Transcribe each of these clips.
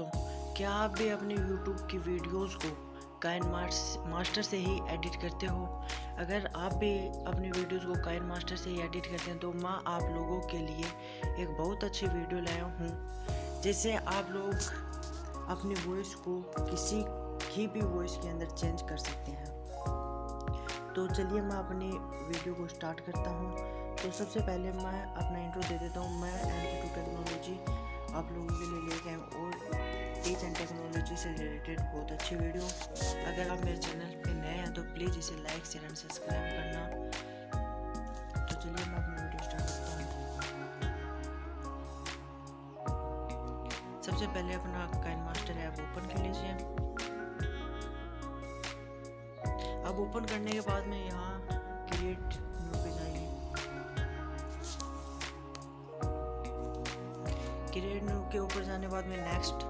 दोस्तों क्या आप भी अपने YouTube की वीडियोस को काइन मास्टर से ही एडिट करते हो? अगर आप भी अपनी वीडियोस को काइन मास्टर से ही एडिट करते हैं तो मैं आप लोगों के लिए एक बहुत अच्छी वीडियो लाया हूँ, जिससे आप लोग अपनी वॉइस को किसी की भी वॉइस के अंदर चेंज कर सकते हैं। तो चलिए मैं अपनी वीडियो को स्टार्ट करता हूँ। तो सबसे पहले मैं अपना इंट्रो दे देता हूँ। मैं टू टेक्नोलॉजी आप लोगों के लिए लेके आए और टीच एंड टेक्नोलॉजी से रिलेटेड बहुत अच्छी वीडियो अगर आप मेरे चैनल पे नए हैं तो प्लीज़ इसे लाइक शेयर एंड सब्सक्राइब करना। तो चलिए मैं अपनी वीडियो स्टार्ट करता हूँ। सबसे पहले अपना काइन मास्टर ऐप ओपन कर लीजिए। अब ओपन करने के बाद में यहाँ क्रिएट क्रिएट न्यू के ऊपर जाने बाद में नेक्स्ट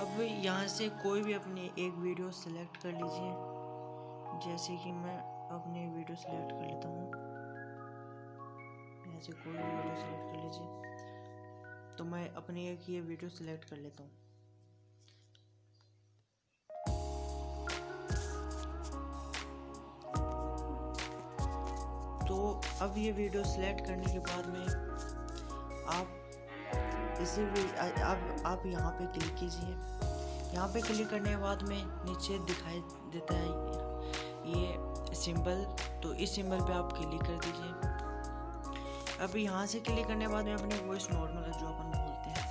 अब यहाँ से कोई भी अपनी एक वीडियो सेलेक्ट कर लीजिए, जैसे कि मैं अपनी वीडियो सेलेक्ट कर लेता हूँ। यहाँ से कोई भी वीडियो सेलेक्ट कर लीजिए तो मैं अपनी एक ये वीडियो सेलेक्ट कर लेता हूँ। तो अब ये वीडियो सेलेक्ट करने के बाद में आप इसी अब आप यहाँ पे क्लिक कीजिए। यहाँ पे क्लिक करने के बाद में नीचे दिखाई देता है ये सिंबल तो इस सिंबल पे आप क्लिक कर दीजिए। अब यहाँ से क्लिक करने के बाद में अपनी वॉइस नॉर्मल जो अपन बोलते हैं।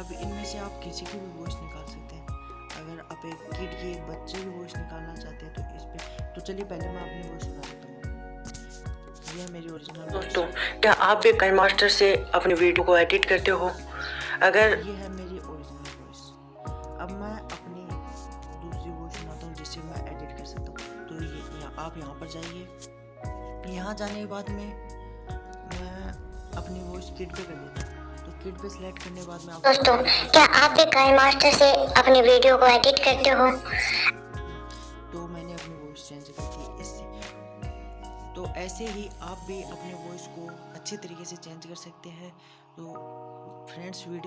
अब इनमें से आप किसी की भी वॉइस निकाल सकते हैं। अगर आप एक किड की एक बच्चे की वॉइस निकालना चाहते हैं तो इस पर तो चलिए पहले मैं अपनी वॉइस सुना ये मेरी ओरिजिनल दोस्तों क्या आप भी काइन मास्टर से अपनी वीडियो को एडिट करते हो? अगर ये है मेरी ओरिजिनल वॉइस अब मैं अपनी दूसरी वॉइस सुनाता हूँ जिससे मैं एडिट कर सकता हूँ। तो ये या, आप यहाँ पर जाइए। यहाँ जाने के बाद में मैं अपनी वॉइस किड पे कर देता हूँ। तो किड पे सिलेक्ट करने के बाद में दोस्तों क्या आप भी काइन मास्टर से अपनी वीडियो को एडिट करते हो? तो मैंने अपनी वॉइस चेंज कर दी। इससे तो ऐसे ही आप भी अपने वॉइस को अच्छे तरीके से चेंज कर सकते हैं। तो फ्रेंड्स वीडियो